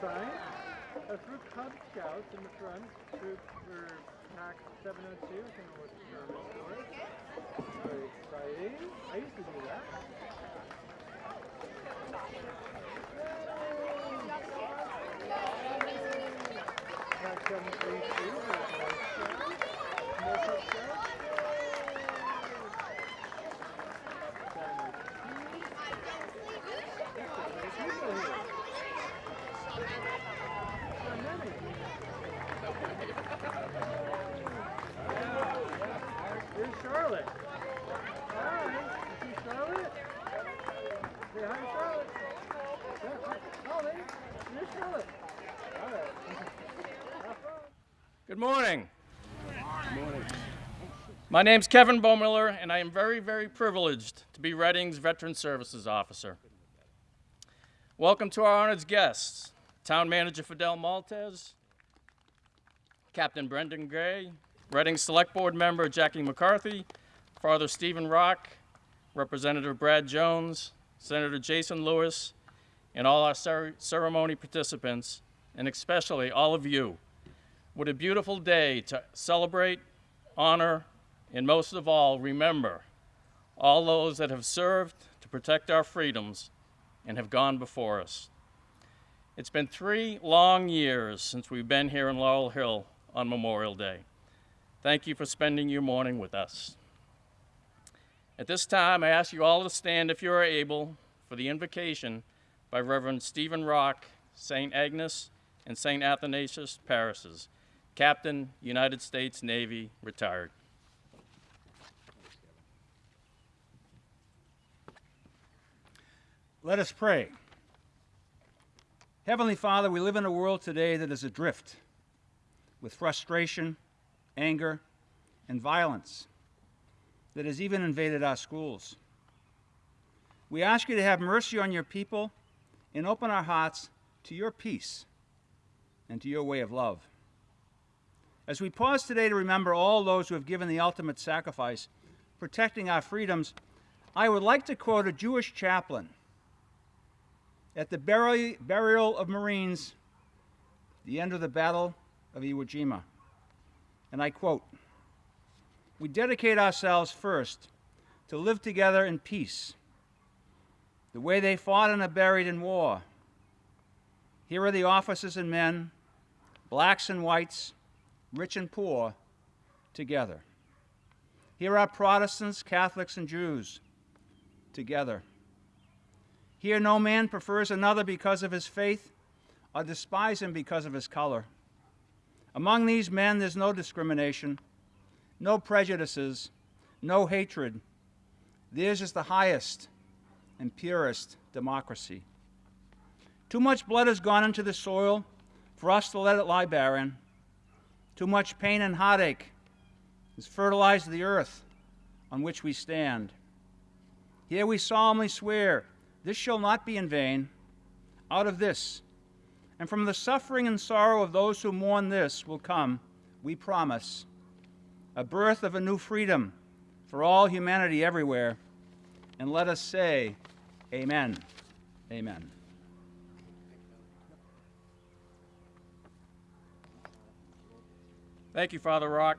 sign? That's for Cub Scouts in the front. Troop for Pack 702. I for it. Very exciting. I used to do that. Pack 732 for Boy Scouts. More Cub Scouts. Here's Charlotte. Hi. You see Charlotte? Say hi to Charlotte. Yeah, hi. Oh, lady. Here's Charlotte. All right. Have fun. Good morning. My name's Kevin Baumiller, and I am very, very privileged to be Reading's Veteran Services Officer. Welcome to our honored guests, Town Manager Fidel Maltez, Captain Brendan Gray, Reading Select Board Member Jackie McCarthy, Father Stephen Rock, Representative Brad Jones, Senator Jason Lewis, and all our cer- ceremony participants, and especially all of you. What a beautiful day to celebrate, honor, and most of all, remember all those that have served to protect our freedoms and have gone before us. It's been three long years since we've been here in Laurel Hill on Memorial Day. Thank you for spending your morning with us. At this time, I ask you all to stand if you are able for the invocation by Reverend Stephen Rock, St. Agnes, and St. Athanasius parishes, Captain, United States Navy, retired. Let us pray. Heavenly Father, we live in a world today that is adrift with frustration, anger, and violence that has even invaded our schools. We ask you to have mercy on your people and open our hearts to your peace and to your way of love. As we pause today to remember all those who have given the ultimate sacrifice, protecting our freedoms, I would like to quote a Jewish chaplain at the burial, burial of Marines, the end of the Battle of Iwo Jima. And I quote We dedicate ourselves first to live together in peace, the way they fought and are buried in war. Here are the officers and men, blacks and whites, rich and poor, together. Here are Protestants, Catholics, and Jews, together. Here, no man prefers another because of his faith or despise him because of his color. Among these men, there's no discrimination, no prejudices, no hatred. Theirs is the highest and purest democracy. Too much blood has gone into the soil for us to let it lie barren. Too much pain and heartache has fertilized the earth on which we stand. Here we solemnly swear this shall not be in vain. Out of this, and from the suffering and sorrow of those who mourn this, will come, we promise, a birth of a new freedom for all humanity everywhere. And let us say, Amen. Amen. Thank you, Father Rock.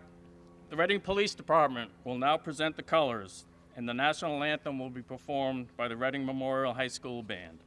The Reading Police Department will now present the colors, and the national anthem will be performed by the Reading Memorial High School Band.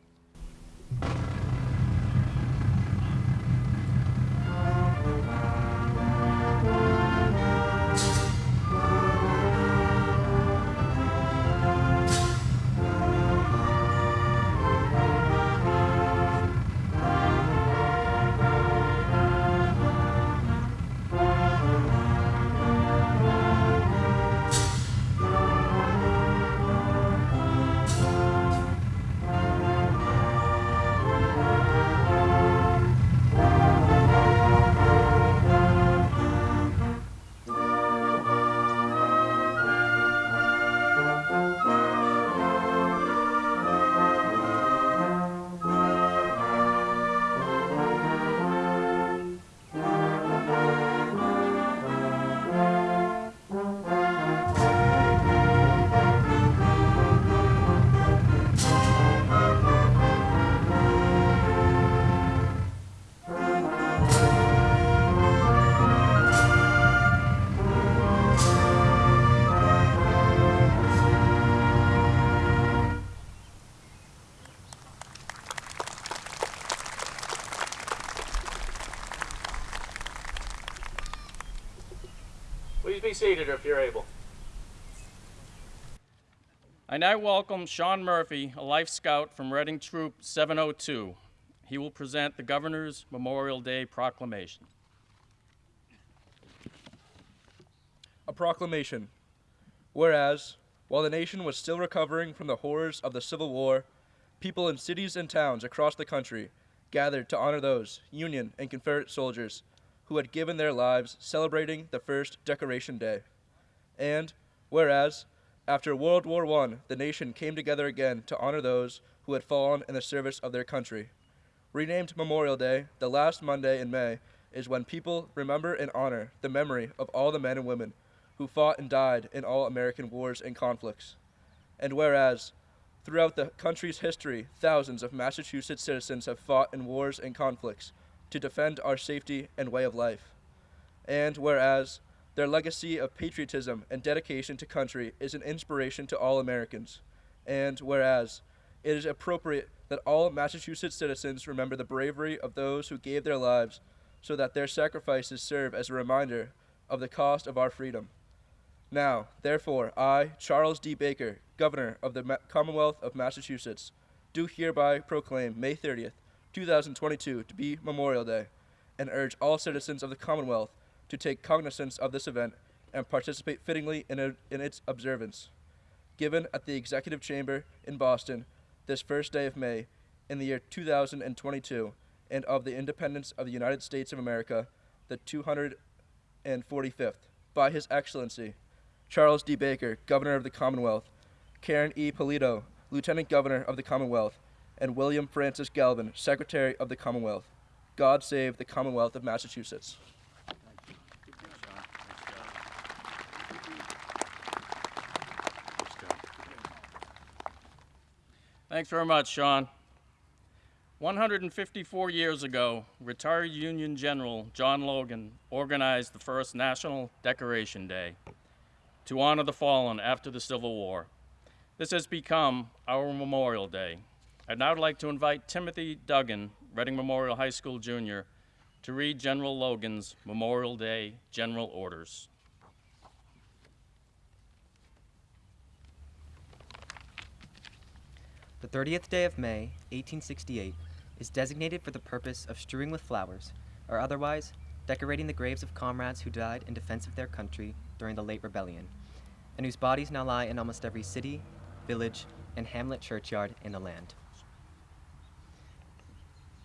Be seated if you're able. I now welcome Sean Murphy, a Life Scout from Reading Troop 702. He will present the Governor's Memorial Day Proclamation. A proclamation. Whereas, while the nation was still recovering from the horrors of the Civil War, people in cities and towns across the country gathered to honor those Union and Confederate soldiers who had given their lives celebrating the first Decoration Day. And, whereas, after World War I, the nation came together again to honor those who had fallen in the service of their country. Renamed Memorial Day, the last Monday in May is when people remember and honor the memory of all the men and women who fought and died in all American wars and conflicts. And whereas, throughout the country's history, thousands of Massachusetts citizens have fought in wars and conflicts to defend our safety and way of life. And whereas, their legacy of patriotism and dedication to country is an inspiration to all Americans. And whereas, it is appropriate that all Massachusetts citizens remember the bravery of those who gave their lives so that their sacrifices serve as a reminder of the cost of our freedom. Now, therefore, I, Charles D. Baker, Governor of the Ma- Commonwealth of Massachusetts, do hereby proclaim May 30th, 2022 to be Memorial Day, and urge all citizens of the Commonwealth to take cognizance of this event and participate fittingly in, a, in its observance. Given at the Executive Chamber in Boston this first day of May in the year 2022 and of the independence of the United States of America, the 245th, by His Excellency Charles D. Baker, Governor of the Commonwealth, Karen E. Polito, Lieutenant Governor of the Commonwealth, and William Francis Galvin, Secretary of the Commonwealth. God save the Commonwealth of Massachusetts. Thanks very much, Sean. 154 years ago, retired Union General John Logan organized the first National Decoration Day to honor the fallen after the Civil War. This has become our Memorial Day. I'd now like to invite Timothy Duggan, Reading Memorial High School Junior, to read General Logan's Memorial Day General Orders. The 30th day of May, 1868, is designated for the purpose of strewing with flowers, or otherwise decorating the graves of comrades who died in defense of their country during the late rebellion, and whose bodies now lie in almost every city, village, and hamlet churchyard in the land.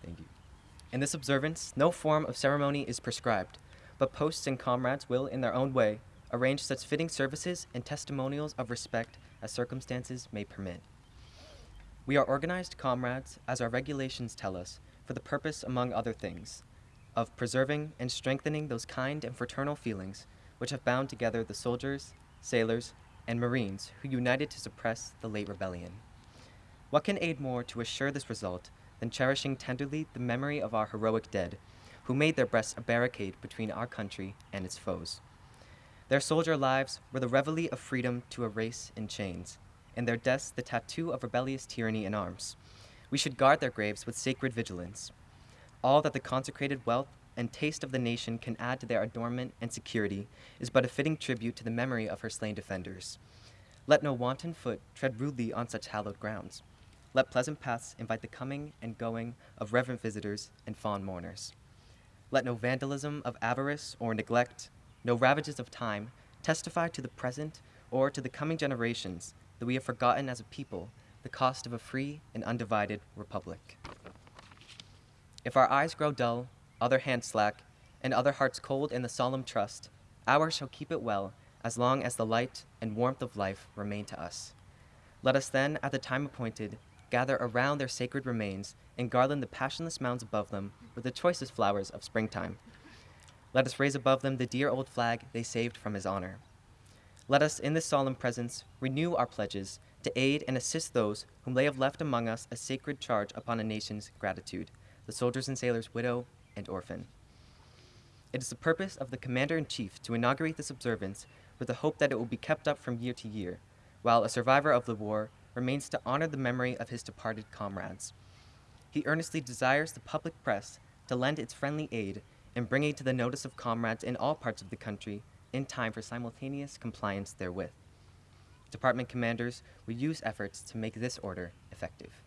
Thank you. In this observance, no form of ceremony is prescribed, but posts and comrades will, in their own way, arrange such fitting services and testimonials of respect as circumstances may permit. We are organized comrades, as our regulations tell us, for the purpose, among other things, of preserving and strengthening those kind and fraternal feelings which have bound together the soldiers, sailors, and marines who united to suppress the late rebellion. What can aid more to assure this result than cherishing tenderly the memory of our heroic dead, who made their breasts a barricade between our country and its foes? Their soldier lives were the reveille of freedom to a race in chains, and their deaths the tattoo of rebellious tyranny in arms. We should guard their graves with sacred vigilance. All that the consecrated wealth and taste of the nation can add to their adornment and security is but a fitting tribute to the memory of her slain defenders. Let no wanton foot tread rudely on such hallowed grounds. Let pleasant paths invite the coming and going of reverent visitors and fond mourners. Let no vandalism of avarice or neglect, no ravages of time, testify to the present or to the coming generations that we have forgotten as a people the cost of a free and undivided republic. If our eyes grow dull, other hands slack, and other hearts cold in the solemn trust, ours shall keep it well as long as the light and warmth of life remain to us. Let us then, at the time appointed, gather around their sacred remains and garland the passionless mounds above them with the choicest flowers of springtime. Let us raise above them the dear old flag they saved from his honor. Let us, in this solemn presence, renew our pledges to aid and assist those whom they have left among us a sacred charge upon a nation's gratitude, the soldiers and sailors' widow and orphan. It is the purpose of the Commander in Chief to inaugurate this observance with the hope that it will be kept up from year to year, while a survivor of the war remains to honor the memory of his departed comrades. He earnestly desires the public press to lend its friendly aid in bringing to the notice of comrades in all parts of the country in time for simultaneous compliance therewith. Department commanders will use efforts to make this order effective.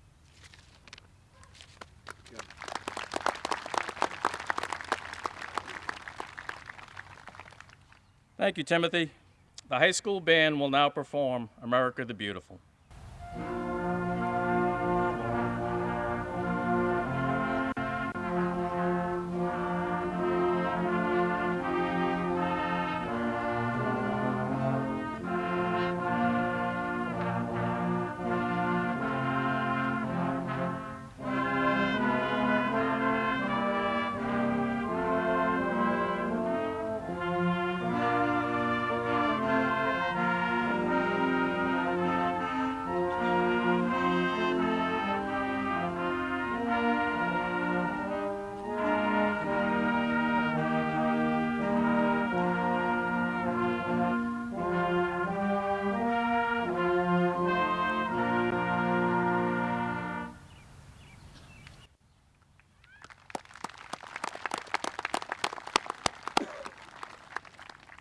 Thank you, Timothy. The high school band will now perform America the Beautiful.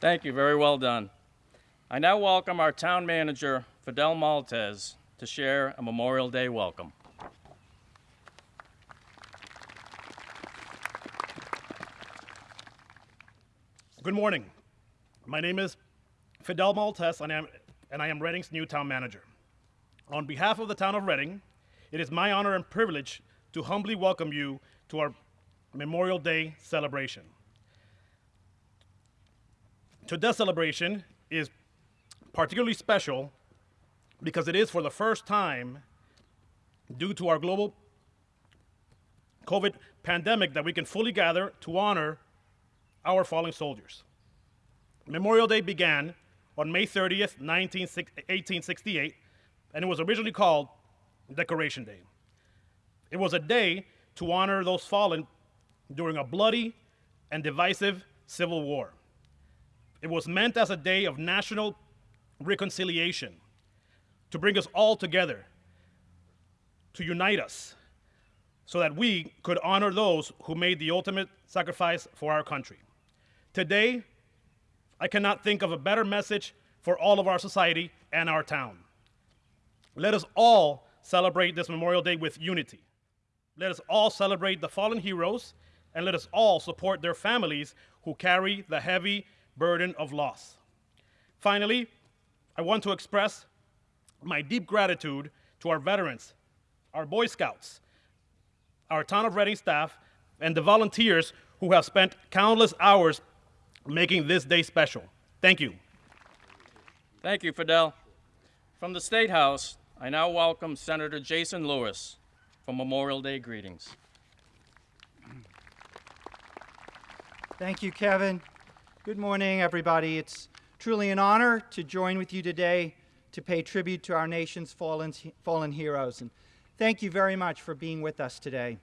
Thank you, very well done. I now welcome our town manager, Fidel Maltez, to share a Memorial Day welcome. Good morning. My name is Fidel Maltez, and I am, and I am Reading's new town manager. On behalf of the town of Reading, it is my honor and privilege to humbly welcome you to our Memorial Day celebration. Today's celebration is particularly special because it is for the first time, due to our global COVID pandemic, that we can fully gather to honor our fallen soldiers. Memorial Day began on May 30th, 1868, and it was originally called Decoration Day. It was a day to honor those fallen during a bloody and divisive civil war. It was meant as a day of national reconciliation, to bring us all together, to unite us, so that we could honor those who made the ultimate sacrifice for our country. Today, I cannot think of a better message for all of our society and our town. Let us all celebrate this Memorial Day with unity. Let us all celebrate the fallen heroes, and let us all support their families who carry the heavy burden of loss. Finally, I want to express my deep gratitude to our veterans, our Boy Scouts, our Town of Reading staff, and the volunteers who have spent countless hours making this day special. Thank you. Thank you, Fidel. From the State House, I now welcome Senator Jason Lewis for Memorial Day greetings. Thank you, Kevin. Good morning, everybody. It's truly an honor to join with you today to pay tribute to our nation's fallen, fallen heroes. And thank you very much for being with us today.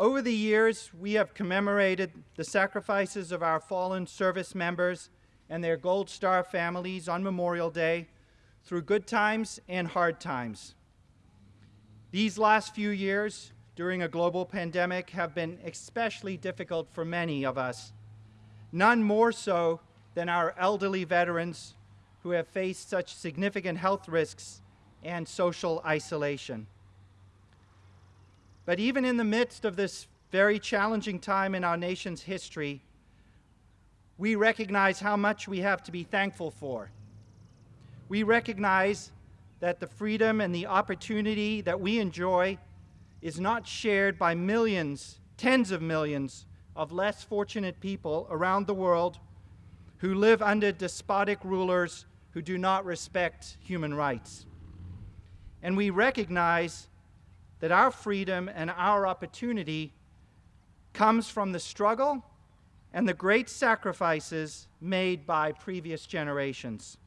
Over the years, we have commemorated the sacrifices of our fallen service members and their Gold Star families on Memorial Day through good times and hard times. These last few years, during a global pandemic, have been especially difficult for many of us, none more so than our elderly veterans who have faced such significant health risks and social isolation. But even in the midst of this very challenging time in our nation's history, we recognize how much we have to be thankful for. We recognize that the freedom and the opportunity that we enjoy is not shared by millions, tens of millions of less fortunate people around the world who live under despotic rulers who do not respect human rights. And we recognize that our freedom and our opportunity comes from the struggle and the great sacrifices made by previous generations.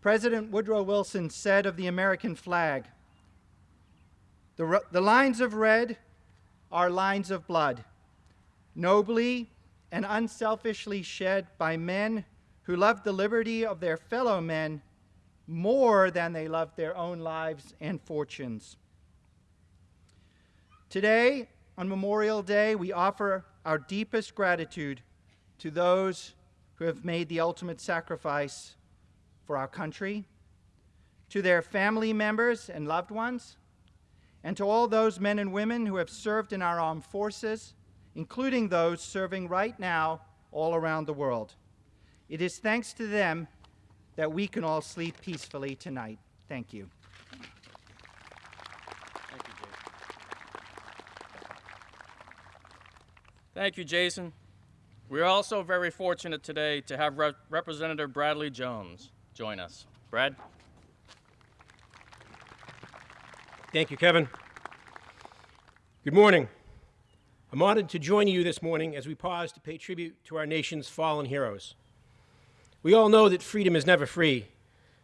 President Woodrow Wilson said of the American flag, the, the lines of red are lines of blood, nobly and unselfishly shed by men who loved the liberty of their fellow men more than they loved their own lives and fortunes. Today, on Memorial Day, we offer our deepest gratitude to those who have made the ultimate sacrifice for our country, to their family members and loved ones, and to all those men and women who have served in our armed forces, including those serving right now all around the world. It is thanks to them that we can all sleep peacefully tonight. Thank you. Thank you, Jason. We are also very fortunate today to have Rep- Representative Bradley Jones join us. Brad? Thank you, Kevin. Good morning. I'm honored to join you this morning as we pause to pay tribute to our nation's fallen heroes. We all know that freedom is never free,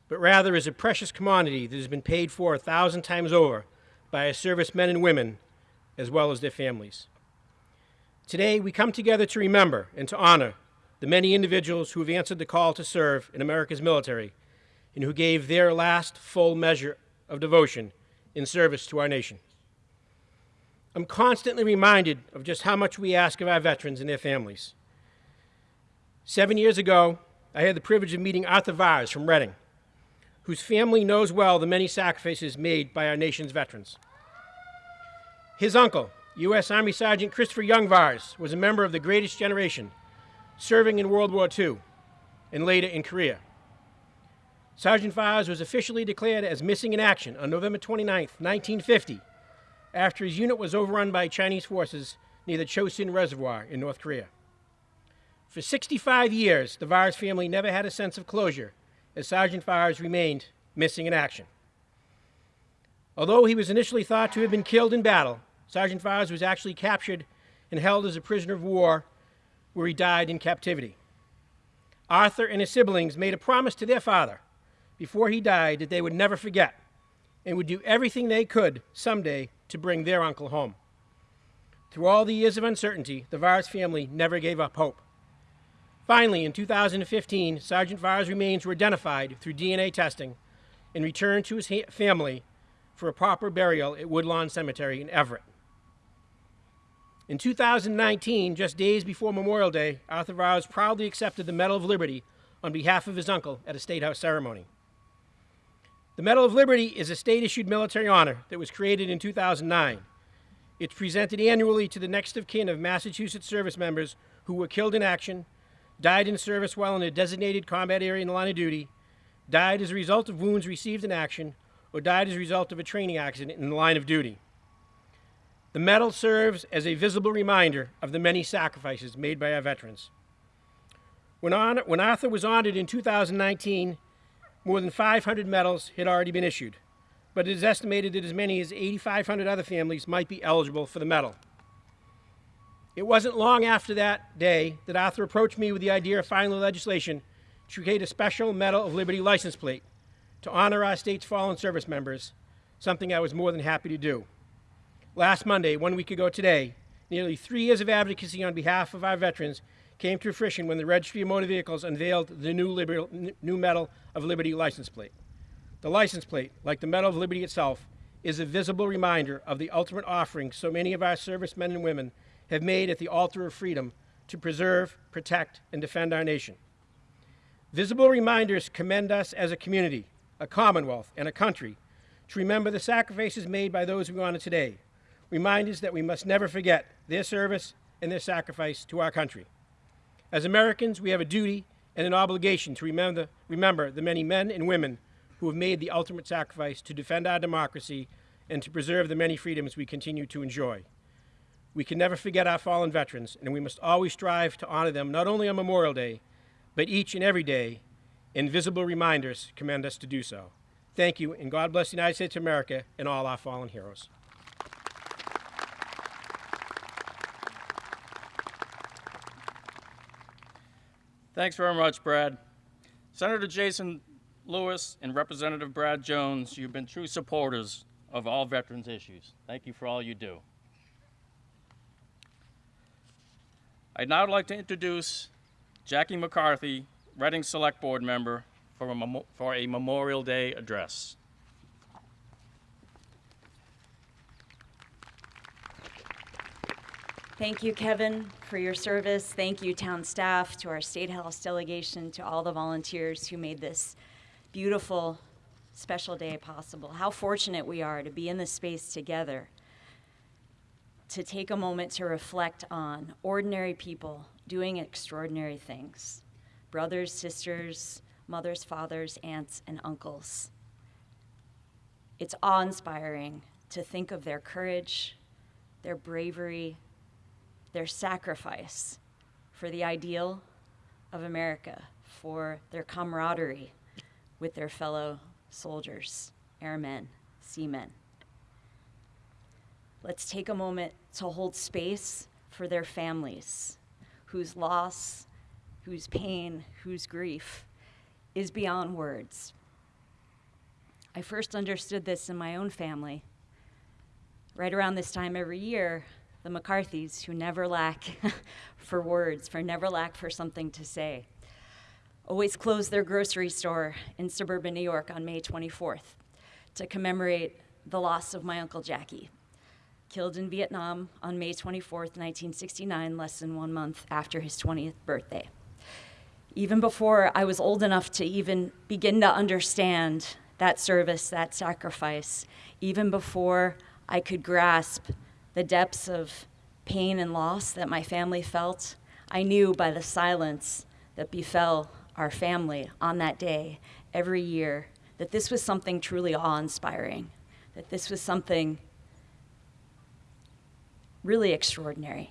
but rather is a precious commodity that has been paid for a thousand times over by our servicemen and women, as well as their families. Today, we come together to remember and to honor the many individuals who have answered the call to serve in America's military and who gave their last full measure of devotion in service to our nation. I'm constantly reminded of just how much we ask of our veterans and their families. Seven years ago, I had the privilege of meeting Arthur Vars from Reading, whose family knows well the many sacrifices made by our nation's veterans. His uncle, U.S. Army Sergeant Christopher Young Vars, was a member of the Greatest Generation, serving in World War II and later in Korea. Sergeant Vars was officially declared as missing in action on November 29, 1950, after his unit was overrun by Chinese forces near the Chosin Reservoir in North Korea. For 65 years, the Vars family never had a sense of closure as Sergeant Vars remained missing in action. Although he was initially thought to have been killed in battle, Sergeant Vars was actually captured and held as a prisoner of war where he died in captivity. Arthur and his siblings made a promise to their father before he died that they would never forget and would do everything they could someday to bring their uncle home. Through all the years of uncertainty, the Vars family never gave up hope. Finally, in 2015, Sergeant Vars' remains were identified through DNA testing and returned to his family for a proper burial at Woodlawn Cemetery in Everett. In 2019, just days before Memorial Day, Arthur Vars proudly accepted the Medal of Liberty on behalf of his uncle at a State House ceremony. The Medal of Liberty is a state issued military honor that was created in 2009. It's presented annually to the next of kin of Massachusetts service members who were killed in action, died in service while in a designated combat area in the line of duty, died as a result of wounds received in action, or died as a result of a training accident in the line of duty. The medal serves as a visible reminder of the many sacrifices made by our veterans. When Arthur was honored in 2019, more than 500 medals had already been issued, but it is estimated that as many as 8,500 other families might be eligible for the medal. It wasn't long after that day that Arthur approached me with the idea of filing legislation to create a special Medal of Liberty license plate to honor our state's fallen service members, something I was more than happy to do. Last Monday, one week ago today, nearly three years of advocacy on behalf of our veterans came to fruition when the Registry of Motor Vehicles unveiled the new, Liber- new Medal of Liberty license plate. The license plate, like the Medal of Liberty itself, is a visible reminder of the ultimate offering so many of our servicemen and women have made at the altar of freedom to preserve, protect, and defend our nation. Visible reminders commend us as a community, a commonwealth, and a country to remember the sacrifices made by those we honor today. Reminders that we must never forget their service and their sacrifice to our country. As Americans, we have a duty and an obligation to remember, remember the many men and women who have made the ultimate sacrifice to defend our democracy and to preserve the many freedoms we continue to enjoy. We can never forget our fallen veterans, and we must always strive to honor them not only on Memorial Day, but each and every day, invisible reminders command us to do so. Thank you, and God bless the United States of America and all our fallen heroes. Thanks very much, Brad. Senator Jason Lewis and Representative Brad Jones, you've been true supporters of all veterans issues. Thank you for all you do. I'd now like to introduce Jackie McCarthy, Reading Select Board member, for a, memo- for a Memorial Day address. Thank you, Kevin, for your service. Thank you, town staff, to our State House delegation, to all the volunteers who made this beautiful, special day possible. How fortunate we are to be in this space together, to take a moment to reflect on ordinary people doing extraordinary things brothers, sisters, mothers, fathers, aunts, and uncles. It's awe inspiring to think of their courage, their bravery, their sacrifice for the ideal of America, for their camaraderie with their fellow soldiers, airmen, seamen. Let's take a moment to hold space for their families, whose loss, whose pain, whose grief is beyond words. I first understood this in my own family. Right around this time every year, the McCarthys, who never lack for words, for never lack for something to say, always close their grocery store in suburban New York on May 24th to commemorate the loss of my Uncle Jackie, killed in Vietnam on May 24th, 1969, less than one month after his 20th birthday. Even before I was old enough to even begin to understand that service, that sacrifice, even before I could grasp the depths of pain and loss that my family felt, I knew by the silence that befell our family on that day every year that this was something truly awe inspiring, that this was something really extraordinary.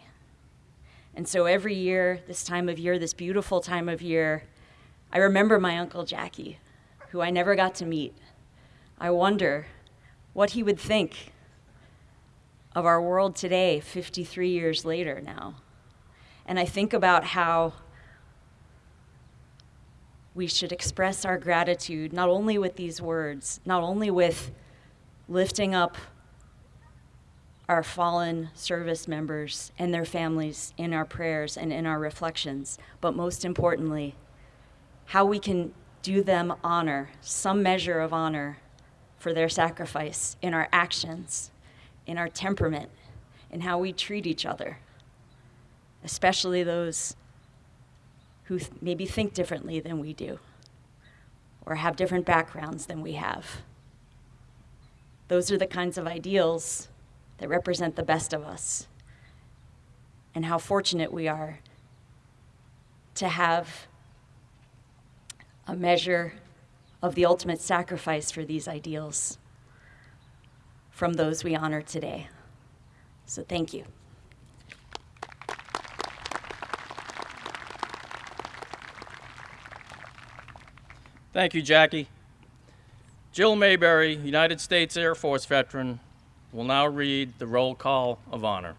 And so every year, this time of year, this beautiful time of year, I remember my Uncle Jackie, who I never got to meet. I wonder what he would think of our world today, 53 years later now. And I think about how we should express our gratitude not only with these words, not only with lifting up our fallen service members and their families in our prayers and in our reflections, but most importantly, how we can do them honor, some measure of honor for their sacrifice in our actions in our temperament, in how we treat each other, especially those who th- maybe think differently than we do or have different backgrounds than we have. Those are the kinds of ideals that represent the best of us, and how fortunate we are to have a measure of the ultimate sacrifice for these ideals from those we honor today. So thank you. Thank you, Jackie. Jill Mayberry, United States Air Force veteran, will now read the roll call of honor.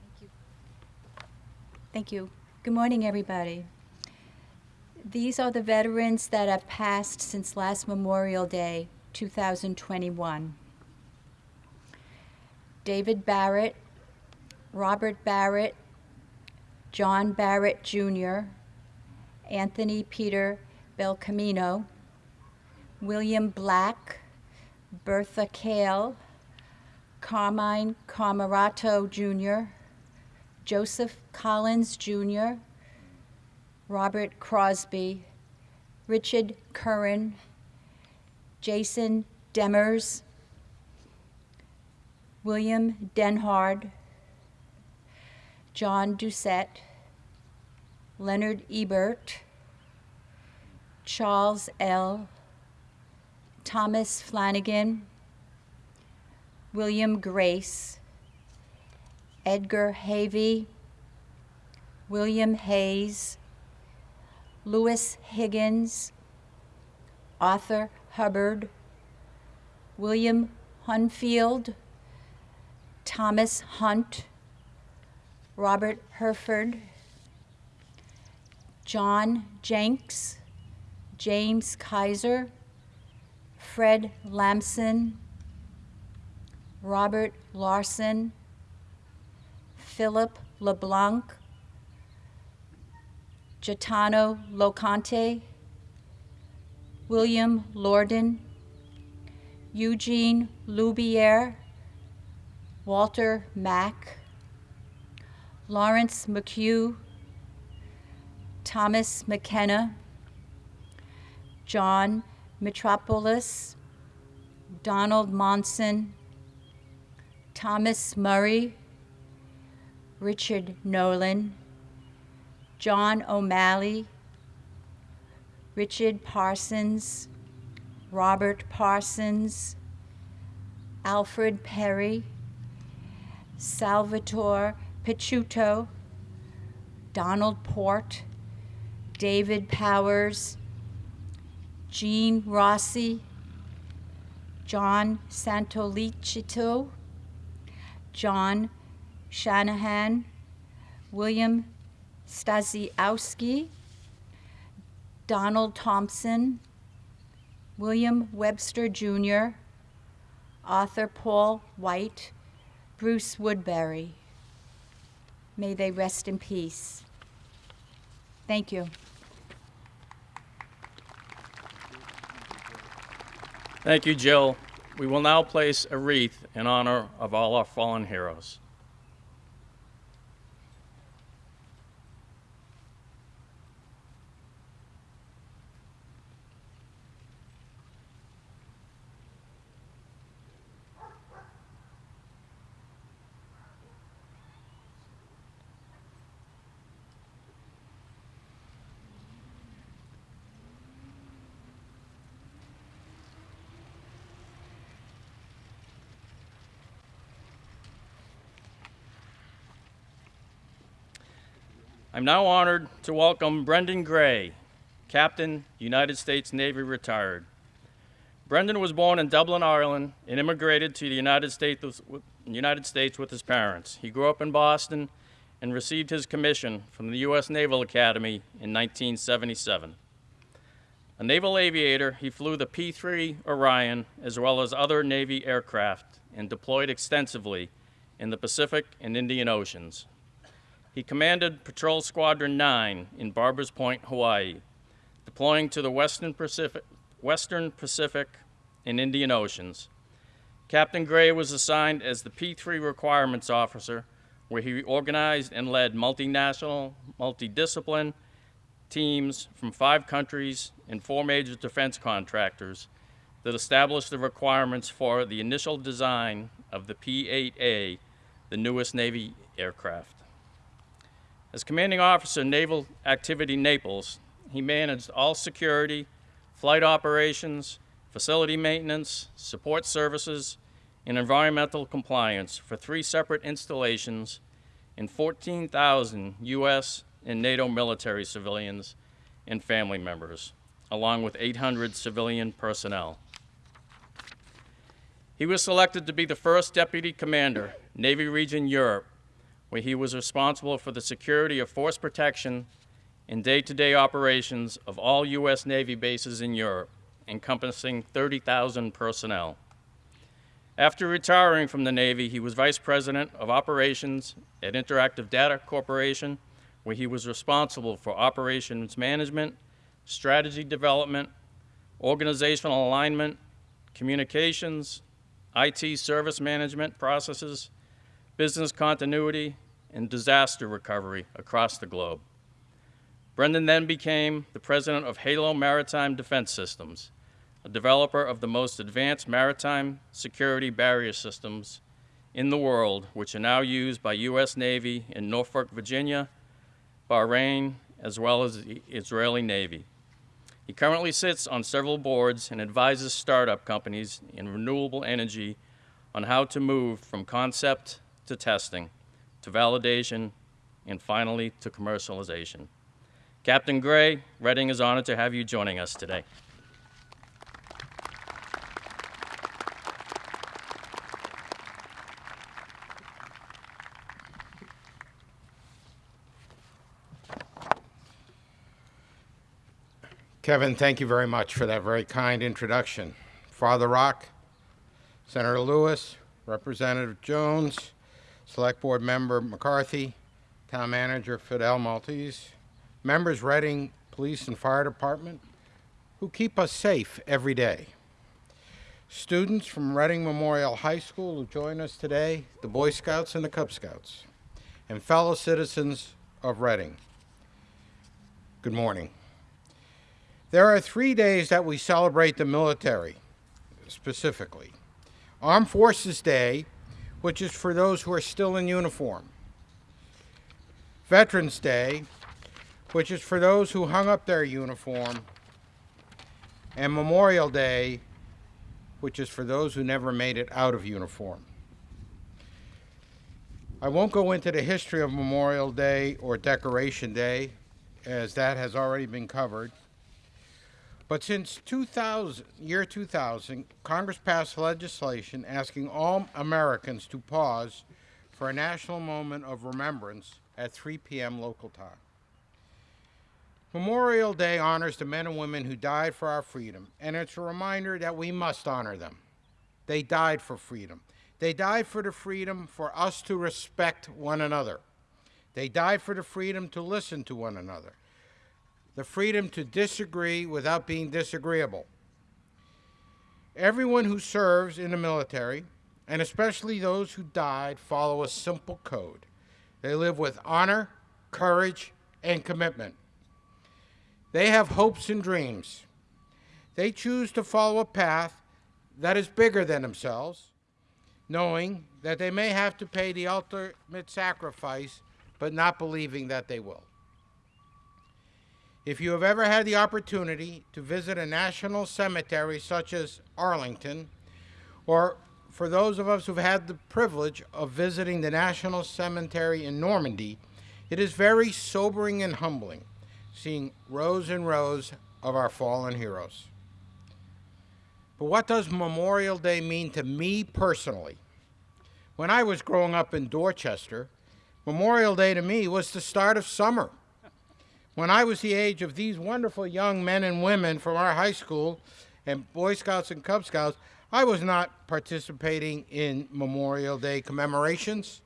Thank you. Thank you. Good morning, everybody. These are the veterans that have passed since last Memorial Day, 2021. David Barrett, Robert Barrett, John Barrett Jr., Anthony Peter Belcamino, William Black, Bertha Kale, Carmine Camarato Jr., Joseph Collins Jr., Robert Crosby, Richard Curran, Jason Demers, William Denhard, John Doucette, Leonard Ebert, Charles L., Thomas Flanagan, William Grace, Edgar Havey, William Hayes, Louis Higgins, Arthur Hubbard, William Hunfield, Thomas Hunt, Robert Herford, John Jenks, James Kaiser, Fred Lamson, Robert Larson, Philip LeBlanc, Gaetano Locante, William Lorden, Eugene Loubiere, Walter Mack, Lawrence McHugh, Thomas McKenna, John Metropolis, Donald Monson, Thomas Murray, Richard Nolan, John O'Malley, Richard Parsons, Robert Parsons, Alfred Perry, Salvatore Picciuto, Donald Port, David Powers, Jean Rossi, John Santolicito, John Shanahan, William Stasiowski, Donald Thompson, William Webster Jr., Arthur Paul White, Bruce Woodbury. May they rest in peace. Thank you. Thank you, Jill. We will now place a wreath in honor of all our fallen heroes. I'm now honored to welcome Brendan Gray, Captain, United States Navy retired. Brendan was born in Dublin, Ireland, and immigrated to the United States, with, United States with his parents. He grew up in Boston and received his commission from the U.S. Naval Academy in 1977. A naval aviator, he flew the P-3 Orion as well as other Navy aircraft and deployed extensively in the Pacific and Indian Oceans. He commanded Patrol Squadron 9 in Barbers Point, Hawaii, deploying to the Western Pacific, Western Pacific and Indian Oceans. Captain Gray was assigned as the P3 Requirements Officer, where he organized and led multinational, multidiscipline teams from five countries and four major defense contractors that established the requirements for the initial design of the P-8A, the newest Navy aircraft. As commanding officer, Naval Activity Naples, he managed all security, flight operations, facility maintenance, support services, and environmental compliance for three separate installations and 14,000 U.S. and NATO military civilians and family members, along with 800 civilian personnel. He was selected to be the first deputy commander, Navy Region Europe, where he was responsible for the security of force protection and day-to-day operations of all U.S. Navy bases in Europe, encompassing 30,000 personnel. After retiring from the Navy, he was Vice President of Operations at Interactive Data Corporation, where he was responsible for operations management, strategy development, organizational alignment, communications, IT service management processes, business continuity, and disaster recovery across the globe. Brendan then became the president of Halo Maritime Defense Systems, a developer of the most advanced maritime security barrier systems in the world, which are now used by U.S. Navy in Norfolk, Virginia, Bahrain, as well as the Israeli Navy. He currently sits on several boards and advises startup companies in renewable energy on how to move from concept to testing to validation, and finally to commercialization. Captain Gray, Reading is honored to have you joining us today. Kevin, thank you very much for that very kind introduction. Father Rock, Senator Lewis, Representative Jones, Select Board Member McCarthy, Town Manager Fidel Maltez, members Reading Police and Fire Department, who keep us safe every day. students from Reading Memorial High School who join us today, the Boy Scouts and the Cub Scouts, and fellow citizens of Reading. Good morning. There are three days that we celebrate the military, specifically. Armed Forces Day, which is for those who are still in uniform. Veterans Day, which is for those who hung up their uniform. And Memorial Day, which is for those who never made it out of uniform. I won't go into the history of Memorial Day or Decoration Day, as that has already been covered. But since 2000, year 2000, Congress passed legislation asking all Americans to pause for a national moment of remembrance at 3 p.m. local time. Memorial Day honors the men and women who died for our freedom, and it's a reminder that we must honor them. They died for freedom. They died for the freedom for us to respect one another. They died for the freedom to listen to one another, the freedom to disagree without being disagreeable. Everyone who serves in the military, and especially those who died, follow a simple code. They live with honor, courage, and commitment. They have hopes and dreams. They choose to follow a path that is bigger than themselves, knowing that they may have to pay the ultimate sacrifice, but not believing that they will. If you have ever had the opportunity to visit a national cemetery such as Arlington, or for those of us who've had the privilege of visiting the National Cemetery in Normandy, it is very sobering and humbling seeing rows and rows of our fallen heroes. But what does Memorial Day mean to me personally? When I was growing up in Dorchester, Memorial Day to me was the start of summer. When I was the age of these wonderful young men and women from our high school and Boy Scouts and Cub Scouts, I was not participating in Memorial Day commemorations.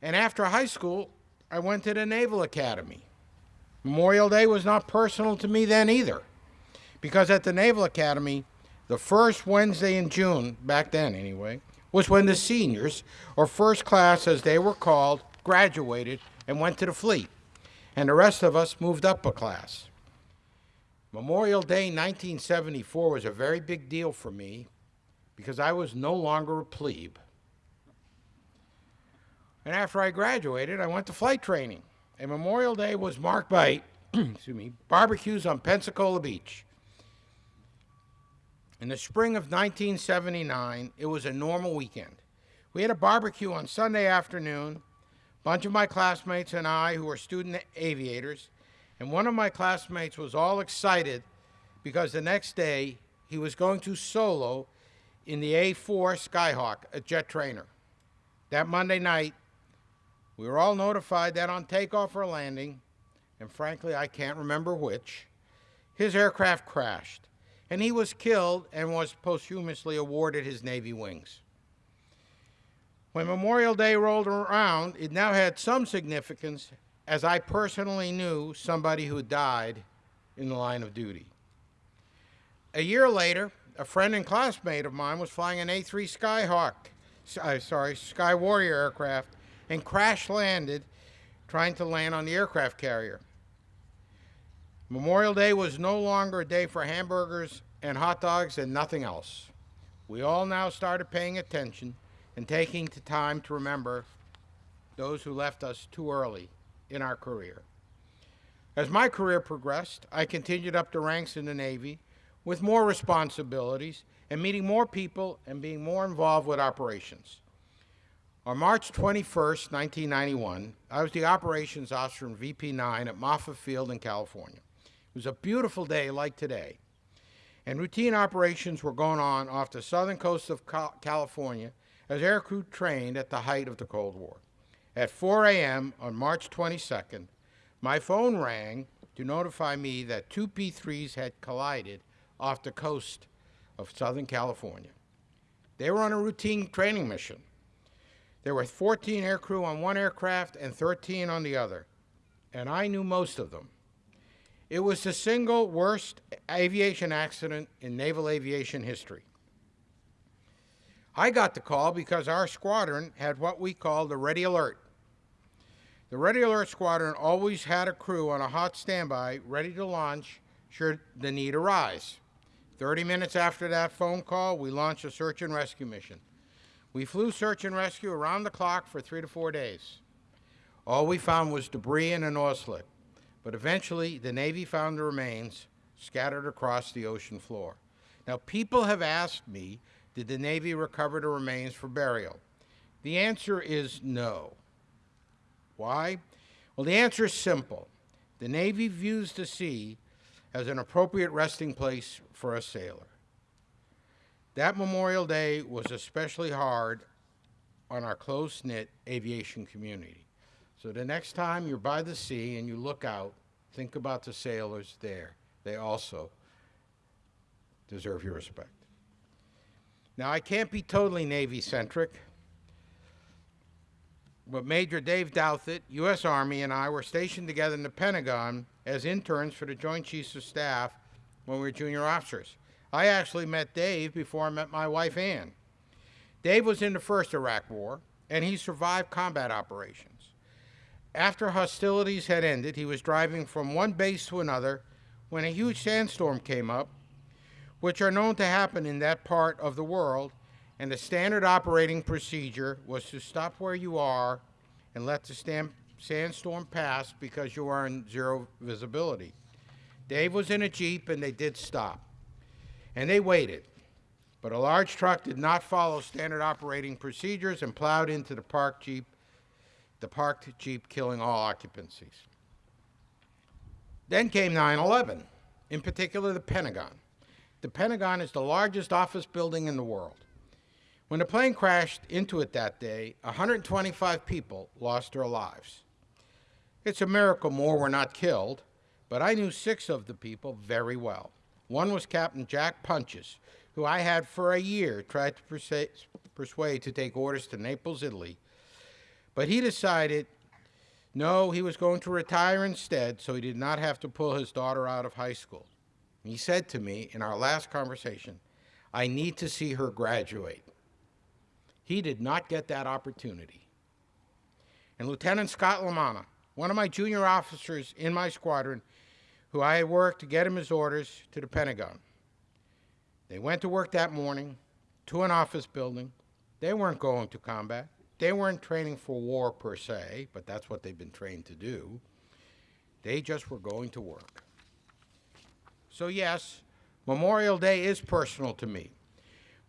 And after high school, I went to the Naval Academy. Memorial Day was not personal to me then either, because at the Naval Academy, the first Wednesday in June, back then anyway, was when the seniors, or first class as they were called, graduated and went to the fleet, and the rest of us moved up a class. Memorial Day 1974 was a very big deal for me because I was no longer a plebe. And after I graduated, I went to flight training and Memorial Day was marked by, excuse me, barbecues on Pensacola Beach. In the spring of 1979, it was a normal weekend. We had a barbecue on Sunday afternoon. A bunch of my classmates and I, who were student aviators, and one of my classmates was all excited because the next day he was going to solo in the A4 Skyhawk, a jet trainer. That Monday night, we were all notified that on takeoff or landing, and frankly, I can't remember which, his aircraft crashed, and he was killed and was posthumously awarded his Navy wings. When Memorial Day rolled around, it now had some significance as I personally knew somebody who died in the line of duty. A year later, a friend and classmate of mine was flying an A3 Skyhawk, uh, sorry, Sky Warrior aircraft and crash landed trying to land on the aircraft carrier. Memorial Day was no longer a day for hamburgers and hot dogs and nothing else. We all now started paying attention and taking the time to remember those who left us too early in our career. As my career progressed, I continued up the ranks in the Navy with more responsibilities and meeting more people and being more involved with operations. On March 21, 1991, I was the operations officer in VP9 at Moffett Field in California. It was a beautiful day like today, and routine operations were going on off the southern coast of California as aircrew trained at the height of the Cold War. At 4 a.m. on March 22nd, my phone rang to notify me that two P-3s had collided off the coast of Southern California. They were on a routine training mission. There were 14 aircrew on one aircraft and 13 on the other, and I knew most of them. It was the single worst aviation accident in naval aviation history. I got the call because our squadron had what we call the Ready Alert. The Ready Alert Squadron always had a crew on a hot standby ready to launch should the need arise. 30 minutes after that phone call, we launched a search and rescue mission. We flew search and rescue around the clock for three to four days. All we found was debris and an oil but eventually the Navy found the remains scattered across the ocean floor. Now, people have asked me, did the Navy recover the remains for burial? The answer is no. Why? Well, the answer is simple. The Navy views the sea as an appropriate resting place for a sailor. That Memorial Day was especially hard on our close knit aviation community. So the next time you're by the sea and you look out, think about the sailors there. They also deserve your respect. Now, I can't be totally Navy centric, but Major Dave Douthit, U.S. Army, and I were stationed together in the Pentagon as interns for the Joint Chiefs of Staff when we were junior officers. I actually met Dave before I met my wife, Ann. Dave was in the first Iraq War, and he survived combat operations. After hostilities had ended, he was driving from one base to another when a huge sandstorm came up, which are known to happen in that part of the world, and the standard operating procedure was to stop where you are and let the stam- sandstorm pass because you are in zero visibility. Dave was in a Jeep and they did stop. And they waited. But a large truck did not follow standard operating procedures and plowed into the parked Jeep, the parked Jeep killing all occupancies. Then came 9 11, in particular the Pentagon. The Pentagon is the largest office building in the world. When the plane crashed into it that day, 125 people lost their lives. It's a miracle more were not killed, but I knew six of the people very well. One was Captain Jack Punches, who I had for a year tried to persuade to take orders to Naples, Italy. But he decided no, he was going to retire instead so he did not have to pull his daughter out of high school. He said to me in our last conversation, I need to see her graduate. He did not get that opportunity. And Lieutenant Scott Lamana, one of my junior officers in my squadron, who I had worked to get him his orders to the Pentagon. They went to work that morning to an office building. They weren't going to combat. They weren't training for war per se, but that's what they've been trained to do. They just were going to work. So, yes, Memorial Day is personal to me.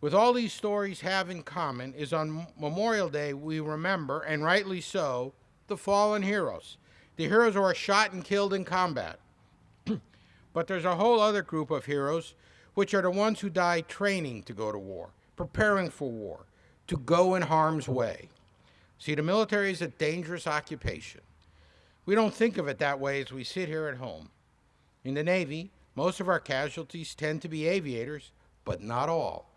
With all these stories have in common is on Memorial Day we remember, and rightly so, the fallen heroes. The heroes who are shot and killed in combat. but there's a whole other group of heroes, which are the ones who die training to go to war, preparing for war, to go in harm's way. See, the military is a dangerous occupation. We don't think of it that way as we sit here at home. In the Navy, most of our casualties tend to be aviators, but not all.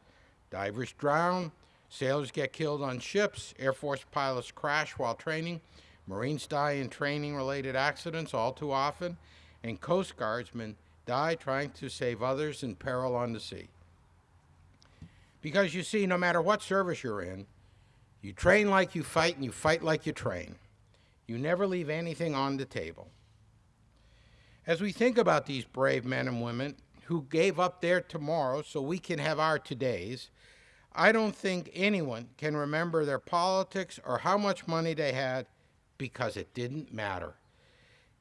Divers drown, sailors get killed on ships, Air Force pilots crash while training, Marines die in training related accidents all too often, and Coast Guardsmen die trying to save others in peril on the sea. Because you see, no matter what service you're in, you train like you fight and you fight like you train. You never leave anything on the table. As we think about these brave men and women who gave up their tomorrow so we can have our todays, I don't think anyone can remember their politics or how much money they had because it didn't matter.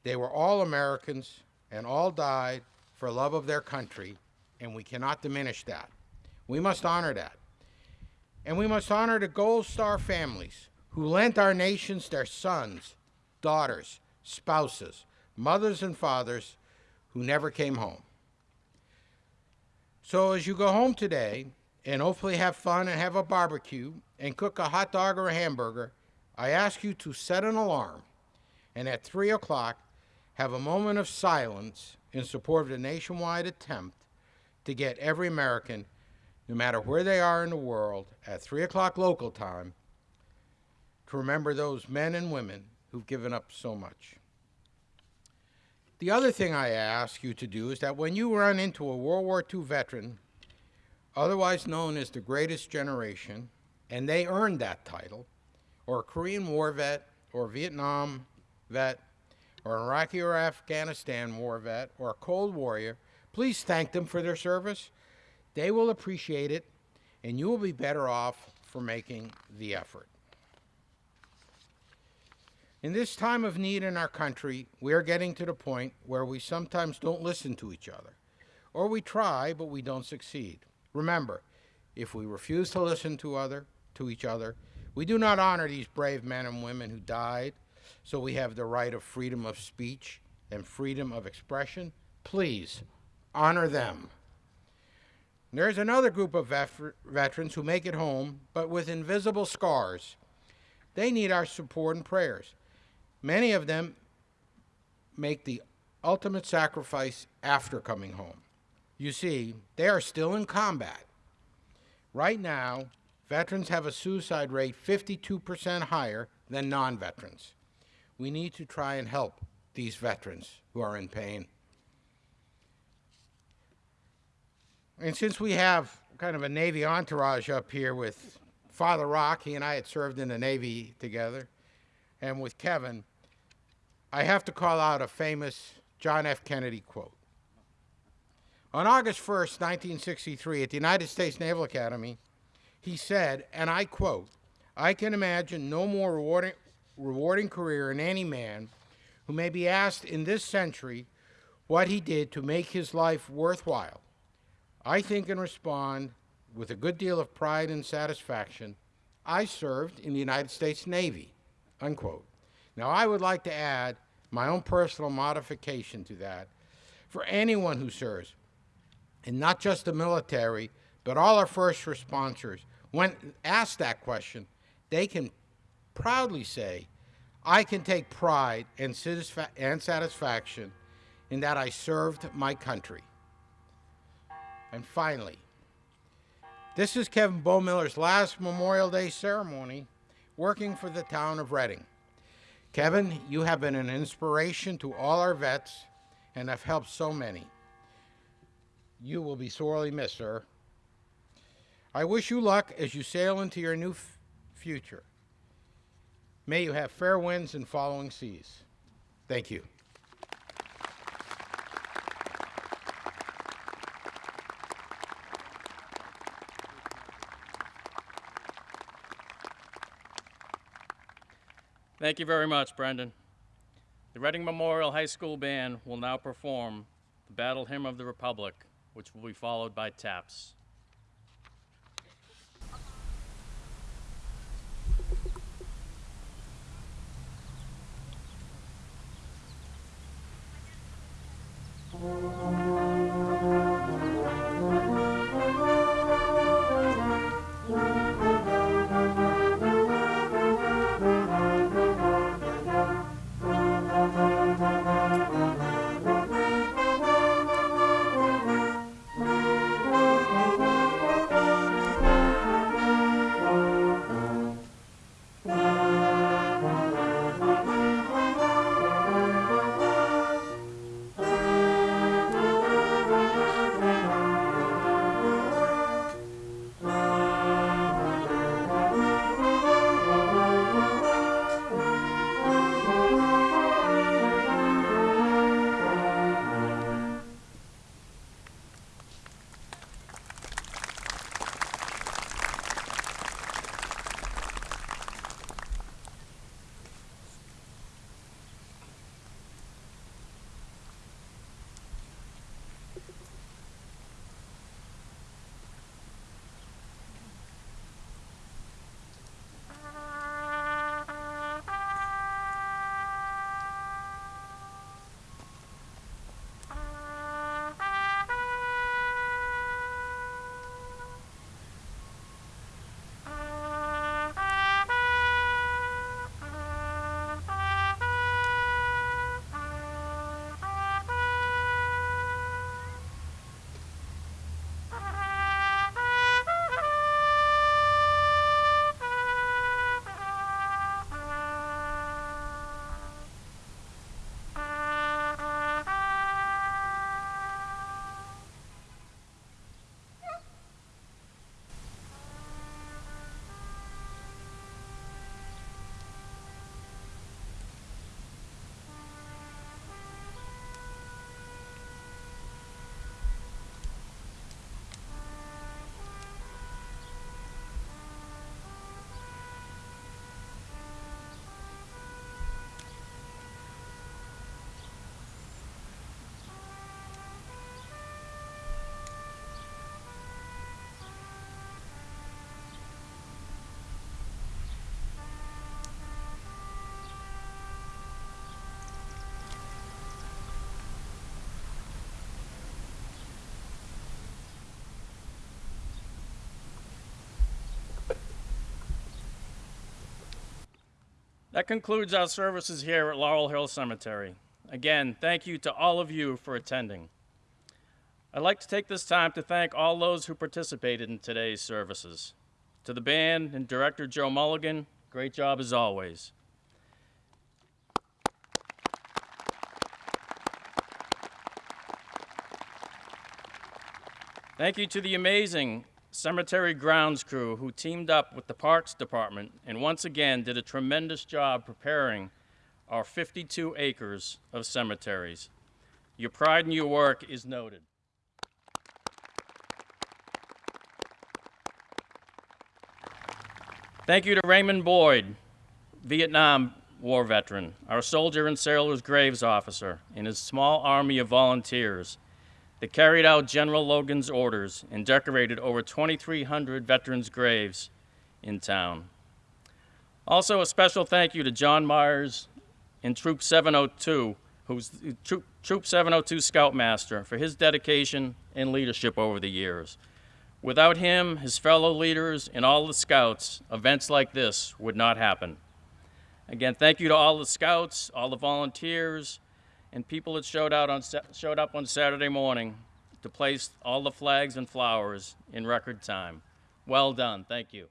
They were all Americans and all died for love of their country, and we cannot diminish that. We must honor that. And we must honor the Gold Star families who lent our nations their sons, daughters, spouses, mothers, and fathers who never came home. So as you go home today and hopefully have fun and have a barbecue and cook a hot dog or a hamburger, I ask you to set an alarm and at 3 o'clock have a moment of silence in support of the nationwide attempt to get every American, no matter where they are in the world, at 3 o'clock local time, to remember those men and women who've given up so much. The other thing I ask you to do is that when you run into a World War II veteran, otherwise known as the greatest generation, and they earned that title, or a Korean War vet, or Vietnam vet, or an Iraqi or Afghanistan war vet, or a Cold Warrior, please thank them for their service. They will appreciate it, and you will be better off for making the effort. In this time of need in our country, we are getting to the point where we sometimes don't listen to each other, or we try, but we don't succeed. Remember, if we refuse to listen to other to each other, we do not honor these brave men and women who died, so we have the right of freedom of speech and freedom of expression. Please honor them. There's another group of veterans who make it home, but with invisible scars. They need our support and prayers. Many of them make the ultimate sacrifice after coming home. You see, they are still in combat. Right now, veterans have a suicide rate 52% higher than non veterans. We need to try and help these veterans who are in pain. And since we have kind of a Navy entourage up here with Father Rock, he and I had served in the Navy together, and with Kevin, I have to call out a famous John F. Kennedy quote. On August 1st, 1963, at the United States Naval Academy, he said, and I quote, I can imagine no more rewarding, rewarding career in any man who may be asked in this century what he did to make his life worthwhile. I think and respond with a good deal of pride and satisfaction. I served in the United States Navy, unquote. Now, I would like to add my own personal modification to that. For anyone who serves, and not just the military, but all our first responders, when asked that question, they can proudly say, I can take pride and, satisfa- and satisfaction in that I served my country. And finally, this is Kevin Bohmiller's last Memorial Day ceremony working for the town of Reading. Kevin, you have been an inspiration to all our vets and have helped so many. You will be sorely missed, sir. I wish you luck as you sail into your new future. May you have fair winds and following seas. Thank you. Thank you very much, Brendan. The Reading Memorial High School Band will now perform the Battle Hymn of the Republic, which will be followed by taps. Thank That concludes our services here at Laurel Hill Cemetery. Again, thank you to all of you for attending. I'd like to take this time to thank all those who participated in today's services. To the band and director Joe Mulligan, great job as always. Thank you to the amazing cemetery grounds crew who teamed up with the Parks Department and once again did a tremendous job preparing our 52 acres of cemeteries. Your pride in your work is noted. Thank you to Raymond Boyd, Vietnam War veteran, our soldier and sailor's graves officer, and his small army of volunteers that carried out General Logan's orders and decorated over 2,300 veterans' graves in town. Also, a special thank you to John Myers and Troop 702, who's Troop, Troop 702 Scoutmaster, for his dedication and leadership over the years. Without him, his fellow leaders, and all the scouts, events like this would not happen. Again, thank you to all the scouts, all the volunteers, and people that showed, out on, showed up on Saturday morning to place all the flags and flowers in record time. Well done. Thank you.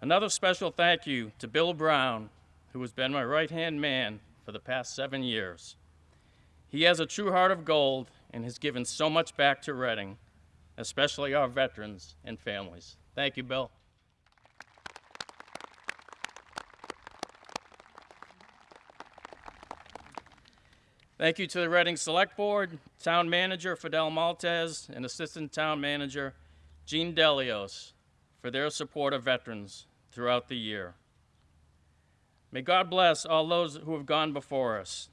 Another special thank you to Bill Brown, who has been my right hand man for the past seven years. He has a true heart of gold and has given so much back to Reading, especially our veterans and families. Thank you, Bill. Thank you to the Reading Select Board, Town Manager Fidel Maltez, and Assistant Town Manager Jean Delios for their support of veterans throughout the year. May God bless all those who have gone before us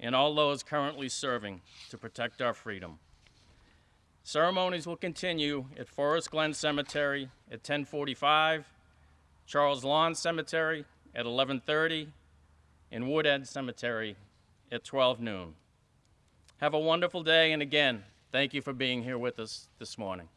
and all those currently serving to protect our freedom. Ceremonies will continue at Forest Glen Cemetery at 1045, Charles Lawn Cemetery at 1130, and Wood End Cemetery at 12 noon. Have a wonderful day, and again, thank you for being here with us this morning.